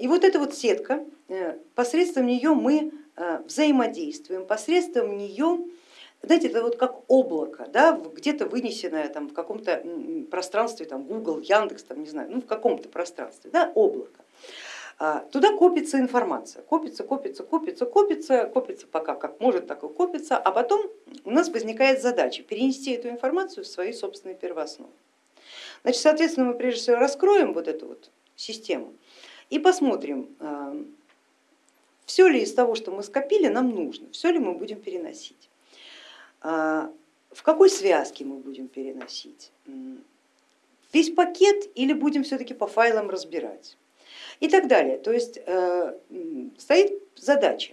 И вот эта вот сетка, э, посредством нее мы э, взаимодействуем, посредством нее, знаете, это вот как облако, да, где-то вынесенное там, в каком-то пространстве, там, Google, Яндекс, там, не знаю, ну, в каком-то пространстве, да, облако. А, туда копится информация, копится, копится, копится, копится, копится пока как может, так и копится, а потом у нас возникает задача перенести эту информацию в свои собственные первоосновы. Значит, соответственно, мы прежде всего раскроем вот эту вот систему и посмотрим, а, все ли из того, что мы скопили, нам нужно, все ли мы будем переносить, а, в какой связке мы будем переносить, весь пакет или будем все-таки по файлам разбирать и так далее. То есть э, стоит задача.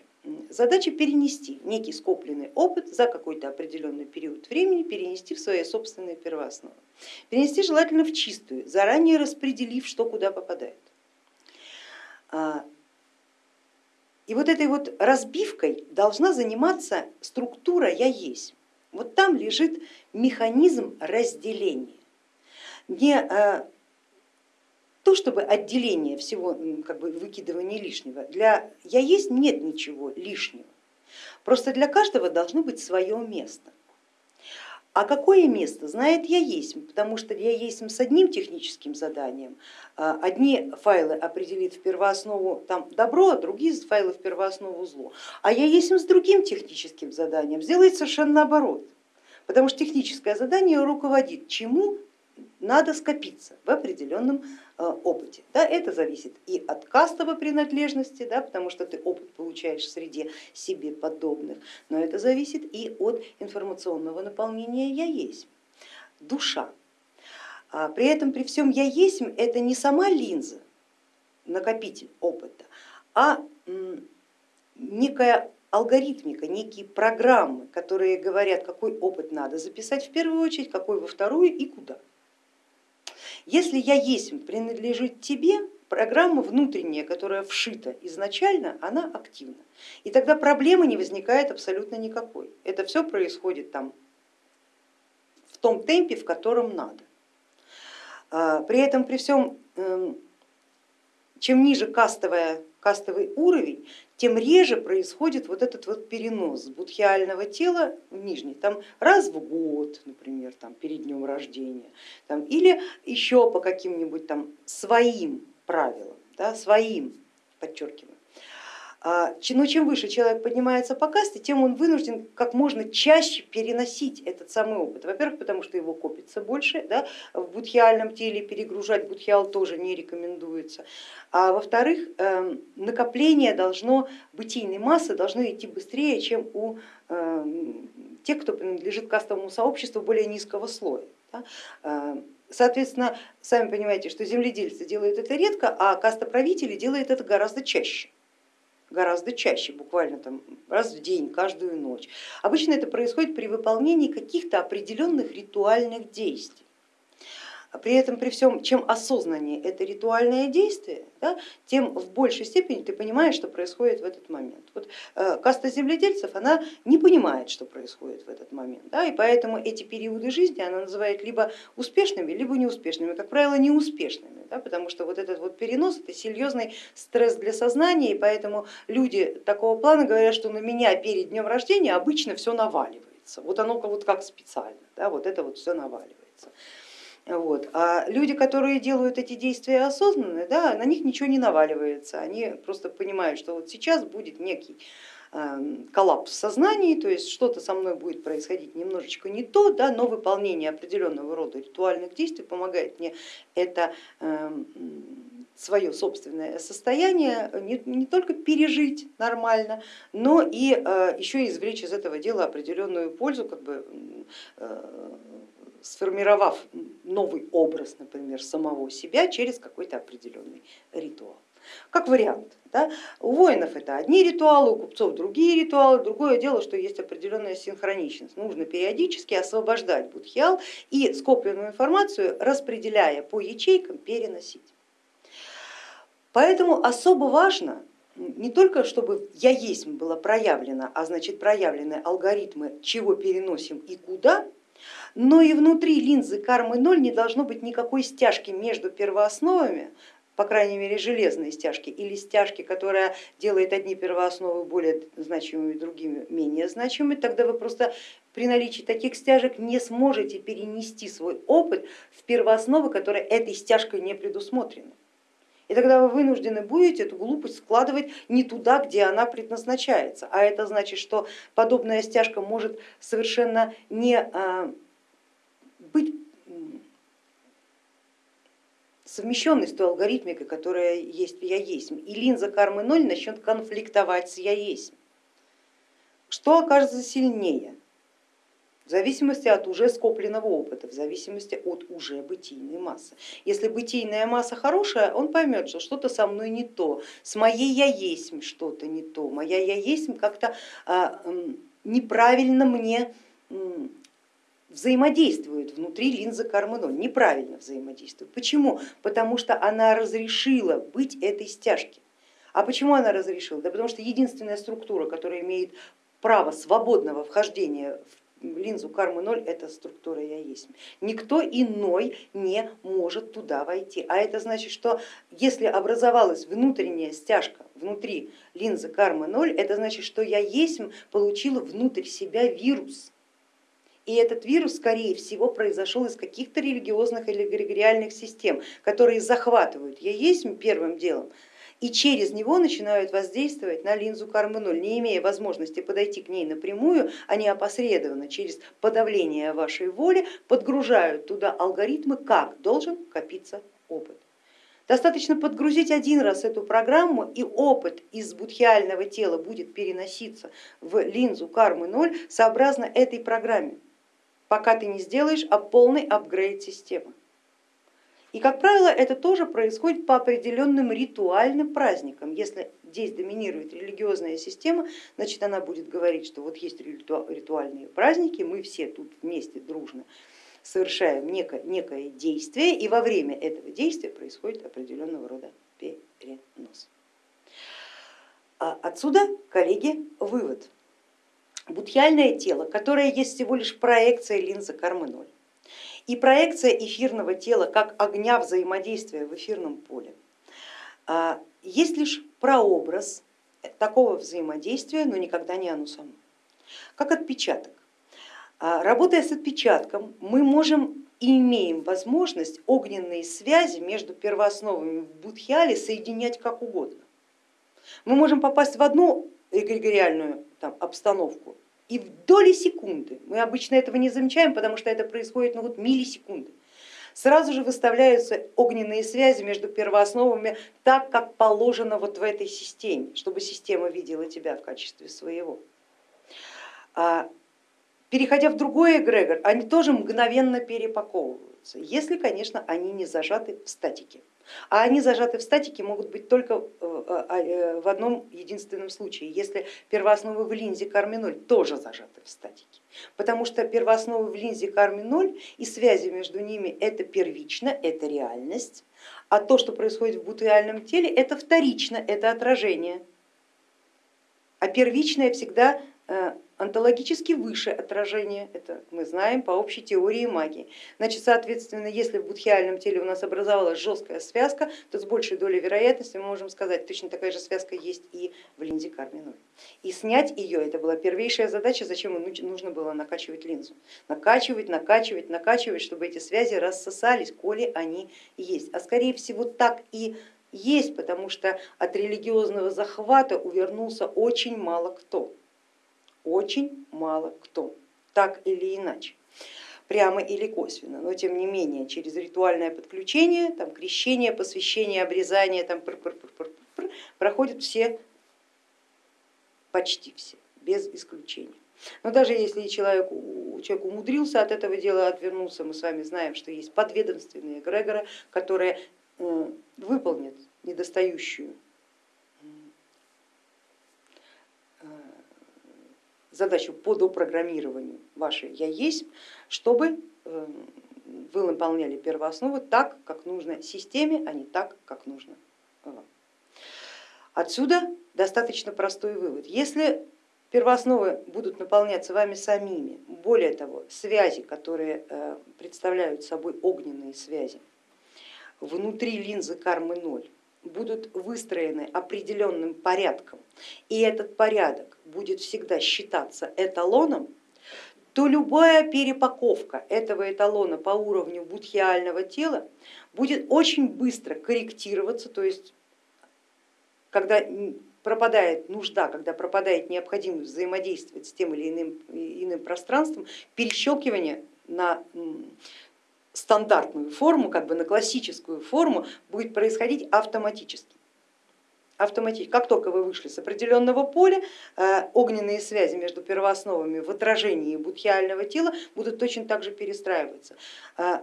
Задача перенести некий скопленный опыт за какой-то определенный период времени, перенести в свои собственные первоосновы. Перенести желательно в чистую, заранее распределив, что куда попадает. А, и вот этой вот разбивкой должна заниматься структура я есть. Вот там лежит механизм разделения. Не э, то, чтобы отделение всего, как бы выкидывание лишнего. Для я есть нет ничего лишнего. Просто для каждого должно быть свое место. А какое место знает я есть, потому что я есть с одним техническим заданием, а, одни файлы определит в первооснову там, добро, а другие файлы в первооснову зло. А я есть с другим техническим заданием сделает совершенно наоборот, потому что техническое задание руководит чему надо скопиться в определенном э, опыте. Да, это зависит и от кастовой принадлежности, да, потому что ты опыт получаешь в среде себе подобных, но это зависит и от информационного наполнения я есть, душа. А при этом при всем я есть это не сама линза, накопитель опыта, а некая алгоритмика, некие программы, которые говорят, какой опыт надо записать в первую очередь, какой во вторую и куда. Если я есть принадлежит тебе, программа внутренняя, которая вшита изначально, она активна. И тогда проблемы не возникает абсолютно никакой. Это все происходит там в том темпе, в котором надо. А, при этом, при всем, эм, чем ниже кастовая, кастовый уровень, тем реже происходит вот этот вот перенос будхиального тела в нижний, там раз в год, например, там, перед днем рождения, там, или еще по каким-нибудь там своим правилам, да, своим, подчеркиваю. А, но чем выше человек поднимается по касте, тем он вынужден как можно чаще переносить этот самый опыт. Во-первых, потому что его копится больше, да, в будхиальном теле перегружать будхиал тоже не рекомендуется. А во-вторых, эм, накопление должно, бытийной массы должно идти быстрее, чем у эм, тех, кто принадлежит кастовому сообществу более низкого слоя. Эм, соответственно, сами понимаете, что земледельцы делают это редко, а кастоправители делают это гораздо чаще гораздо чаще, буквально там раз в день, каждую ночь. Обычно это происходит при выполнении каких-то определенных ритуальных действий. А при этом, при всем, чем осознаннее это ритуальное действие, да, тем в большей степени ты понимаешь, что происходит в этот момент. Вот, э, каста земледельцев, она не понимает, что происходит в этот момент, да, и поэтому эти периоды жизни она называет либо успешными, либо неуспешными, как правило, неуспешными, да, потому что вот этот вот перенос это серьезный стресс для сознания, и поэтому люди такого плана говорят, что на меня перед днем рождения обычно все наваливается, вот оно вот как специально, да, вот это вот все наваливается. Вот. А люди, которые делают эти действия осознанно, да, на них ничего не наваливается, они просто понимают, что вот сейчас будет некий эм, коллапс в то есть что-то со мной будет происходить немножечко не то, да, но выполнение определенного рода ритуальных действий помогает мне это эм, свое собственное состояние не, не только пережить нормально, но и э, еще извлечь из этого дела определенную пользу, как бы э, сформировав новый образ, например, самого себя через какой-то определенный ритуал. Как вариант. Да? У воинов это одни ритуалы, у купцов другие ритуалы. Другое дело, что есть определенная синхроничность. Нужно периодически освобождать будхиал и скопленную информацию, распределяя по ячейкам, переносить. Поэтому особо важно не только чтобы я есть было проявлено, а значит проявлены алгоритмы, чего переносим и куда, но и внутри линзы кармы ноль не должно быть никакой стяжки между первоосновами, по крайней мере, железные стяжки или стяжки, которая делает одни первоосновы более значимыми, другими менее значимыми, тогда вы просто при наличии таких стяжек не сможете перенести свой опыт в первоосновы, которые этой стяжкой не предусмотрены. И тогда вы вынуждены будете эту глупость складывать не туда, где она предназначается. А это значит, что подобная стяжка может совершенно не а, быть совмещенной с той алгоритмикой, которая есть в я есть. И линза кармы ноль начнет конфликтовать с я есть. Что окажется сильнее? в зависимости от уже скопленного опыта, в зависимости от уже бытийной массы. Если бытийная масса хорошая, он поймет, что что-то со мной не то, с моей я есть что-то не то, моя я есть как-то а, неправильно мне взаимодействует внутри линзы кармы 0, неправильно взаимодействует. Почему? Потому что она разрешила быть этой стяжке. А почему она разрешила? Да потому что единственная структура, которая имеет право свободного вхождения в линзу кармы ноль это структура я есть. Никто иной не может туда войти. А это значит, что если образовалась внутренняя стяжка внутри линзы кармы ноль, это значит, что я есть получила внутрь себя вирус. И этот вирус, скорее всего, произошел из каких-то религиозных или эгрегориальных систем, которые захватывают. Я есть первым делом, и через него начинают воздействовать на линзу кармы 0, не имея возможности подойти к ней напрямую, они опосредованно через подавление вашей воли подгружают туда алгоритмы, как должен копиться опыт. Достаточно подгрузить один раз эту программу и опыт из будхиального тела будет переноситься в линзу кармы 0 сообразно этой программе, пока ты не сделаешь а полный апгрейд системы. И, как правило, это тоже происходит по определенным ритуальным праздникам. Если здесь доминирует религиозная система, значит она будет говорить, что вот есть ритуальные праздники, мы все тут вместе дружно совершаем некое, некое действие, и во время этого действия происходит определенного рода перенос. А отсюда, коллеги, вывод. Будхиальное тело, которое есть всего лишь проекция линзы кармы ноль, и проекция эфирного тела как огня взаимодействия в эфирном поле. А, есть лишь прообраз такого взаимодействия, но никогда не оно само. Как отпечаток. А, работая с отпечатком, мы можем и имеем возможность огненные связи между первоосновами в будхиале соединять как угодно. Мы можем попасть в одну эгрегориальную там, обстановку и в доли секунды, мы обычно этого не замечаем, потому что это происходит ну, вот миллисекунды, сразу же выставляются огненные связи между первоосновами так, как положено вот в этой системе, чтобы система видела тебя в качестве своего. А, переходя в другой эгрегор, они тоже мгновенно перепаковываются, если, конечно, они не зажаты в статике. А они зажаты в статике могут быть только э, а, э, в одном единственном случае, если первоосновы в линзе карме 0 тоже зажаты в статике. Потому что первоосновы в линзе карме 0 и связи между ними это первично, это реальность, а то, что происходит в бутуальном теле, это вторично, это отражение. А первичное всегда онтологически выше отражение, это мы знаем по общей теории магии. Значит, соответственно, если в будхиальном теле у нас образовалась жесткая связка, то с большей долей вероятности мы можем сказать, точно такая же связка есть и в линзе карминой. И снять ее, это была первейшая задача, зачем нужно было накачивать линзу. Накачивать, накачивать, накачивать, чтобы эти связи рассосались, коли они есть. А скорее всего так и есть, потому что от религиозного захвата увернулся очень мало кто очень мало кто, так или иначе прямо или косвенно, но тем не менее через ритуальное подключение, там, крещение, посвящение, обрезание, там, пр -пр -пр проходят все, почти все, без исключения. Но даже если человек, человек умудрился от этого дела отвернуться, мы с вами знаем, что есть подведомственные эгрегоры, которые э, выполнят недостающую задачу по допрограммированию вашей я есть, чтобы э, вы выполняли первоосновы так, как нужно системе, а не так, как нужно вам. Отсюда достаточно простой вывод. Если первоосновы будут наполняться вами самими, более того, связи, которые э, представляют собой огненные связи, внутри линзы кармы ноль будут выстроены определенным порядком, и этот порядок будет всегда считаться эталоном, то любая перепаковка этого эталона по уровню будхиального тела будет очень быстро корректироваться, то есть когда пропадает нужда, когда пропадает необходимость взаимодействовать с тем или иным, иным пространством, перещелкивание на стандартную форму, как бы на классическую форму будет происходить автоматически. Автоматически. Как только вы вышли с определенного поля, э, огненные связи между первоосновами в отражении будхиального тела будут точно так же перестраиваться. Э,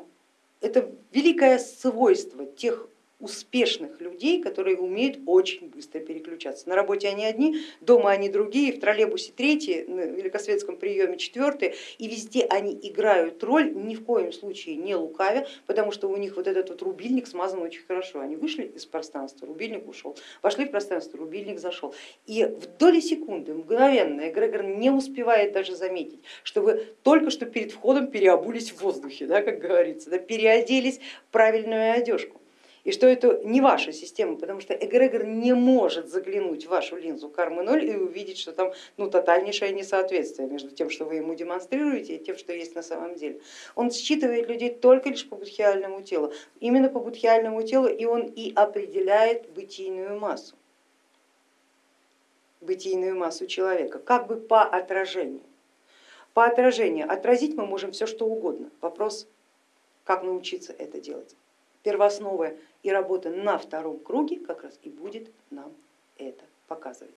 это великое свойство тех успешных людей, которые умеют очень быстро переключаться. На работе они одни, дома они другие, в троллейбусе третьи, на великосветском приеме четвертые, и везде они играют роль, ни в коем случае не лукавя, потому что у них вот этот вот рубильник смазан очень хорошо. Они вышли из пространства, рубильник ушел, вошли в пространство, рубильник зашел. И в доли секунды, мгновенно, эгрегор не успевает даже заметить, что вы только что перед входом переобулись в воздухе, да, как говорится, да, переоделись в правильную одежку и что это не ваша система, потому что эгрегор не может заглянуть в вашу линзу кармы 0 и увидеть, что там ну, тотальнейшее несоответствие между тем, что вы ему демонстрируете, и тем, что есть на самом деле. Он считывает людей только лишь по будхиальному телу, именно по будхиальному телу, и он и определяет бытийную массу, бытийную массу человека, как бы по отражению. По отражению отразить мы можем все что угодно. Вопрос, как научиться это делать первоосновы и работа на втором круге как раз и будет нам это показывать.